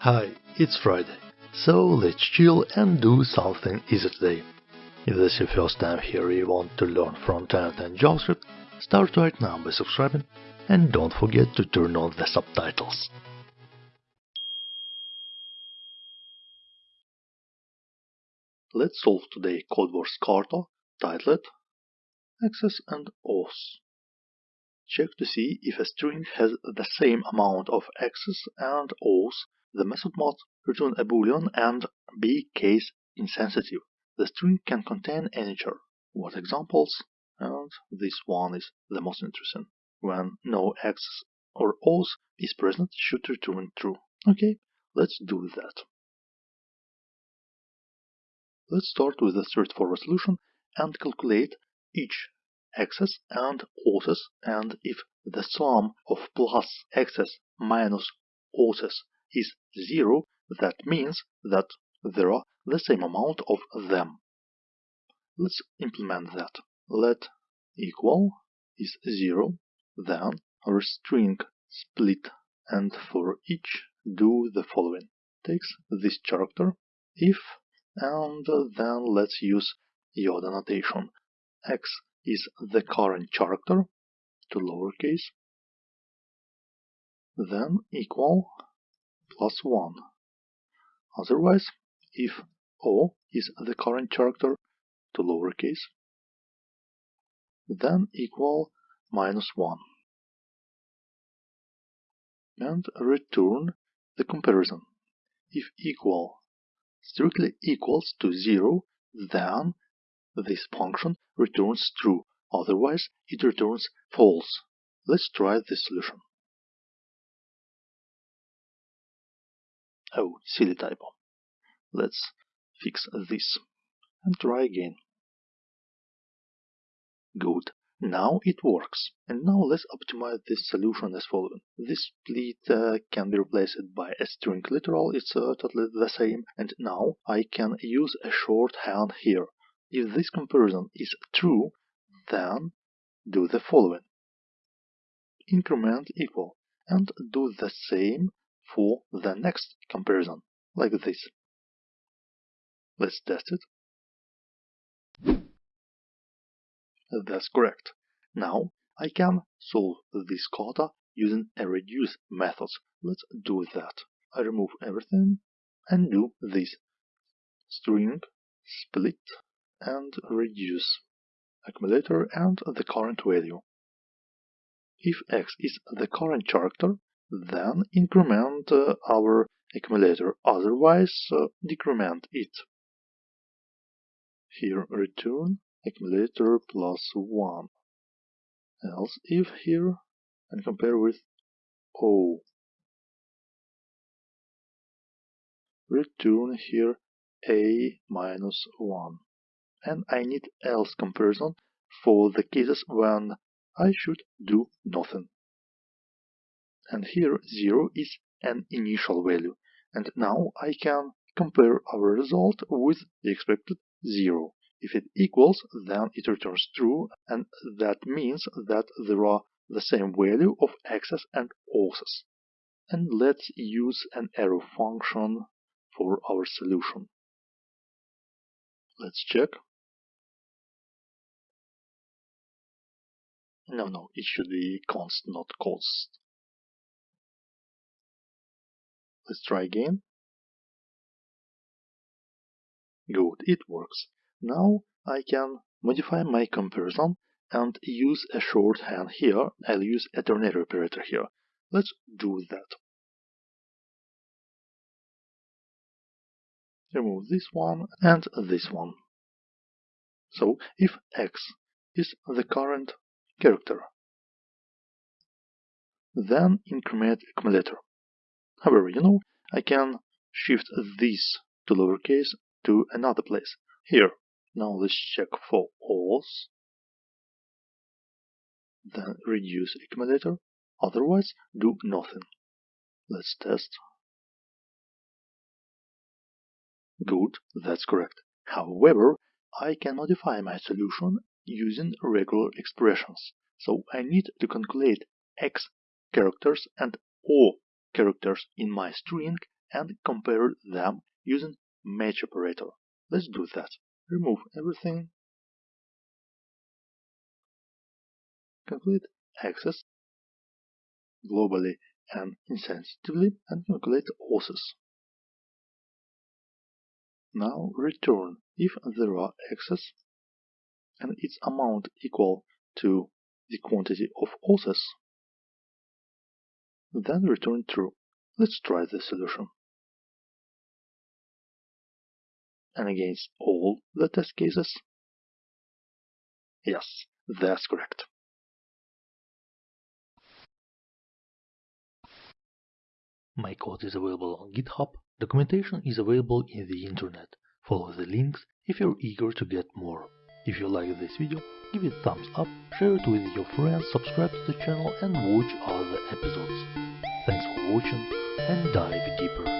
Hi, it's Friday, so let's chill and do something easy today. If this is your first time here you want to learn front-end and JavaScript, start right now by subscribing and don't forget to turn on the subtitles. Let's solve today CodeWars kata titled Exes and Ohs. Check to see if a string has the same amount of access and auth. The method must return a boolean and be case insensitive. The string can contain any char. What examples? And this one is the most interesting. When no access or o's is present, should return true. Okay, let's do that. Let's start with a straightforward solution and calculate each x's and o's and if the sum of plus x's minus auths is 0, that means that there are the same amount of them. Let's implement that. Let equal is 0, then our string split and for each do the following. Takes this character if and then let's use Yoda notation. X is the current character to lowercase, then equal plus 1. Otherwise, if O is the current character to lowercase, then equal minus 1. And return the comparison. If equal strictly equals to 0, then this function returns true, otherwise it returns false. Let's try this solution. Oh, silly typo. Let's fix this and try again. Good. Now it works. And now let's optimize this solution as following. This split uh, can be replaced by a string literal, it's uh, totally the same. And now I can use a shorthand here. If this comparison is true, then do the following. Increment equal and do the same for the next comparison, like this. Let's test it. That's correct. Now I can solve this kata using a reduce method. Let's do that. I remove everything and do this string split and reduce accumulator and the current value. If x is the current character, then increment uh, our accumulator, otherwise uh, decrement it. Here return accumulator plus 1. Else if here and compare with O. Return here A minus 1. And I need else comparison for the cases when I should do nothing. And here 0 is an initial value. And now I can compare our result with the expected 0. If it equals, then it returns true, and that means that there are the same value of access and auths. And let's use an arrow function for our solution. Let's check. No, no, it should be const, not cost. Let's try again. Good, it works. Now I can modify my comparison and use a shorthand here. I'll use a ternary operator here. Let's do that. Remove this one and this one. So if x is the current character, then increment accumulator. However, you know, I can shift this to lowercase to another place. Here, now let's check for auth. Then reduce accumulator. Otherwise, do nothing. Let's test. Good, that's correct. However, I can modify my solution using regular expressions. So I need to calculate x characters and o characters in my string and compare them using match operator. Let's do that. Remove everything. Calculate excess globally and insensitively and calculate losses. Now return if there are excess and its amount equal to the quantity of losses. Then return true. Let's try the solution. And against all the test cases? Yes, that's correct. My code is available on GitHub. Documentation is available in the internet. Follow the links if you're eager to get more. If you like this video, give it a thumbs up, share it with your friends, subscribe to the channel and watch other episodes. Thanks for watching and dive deeper.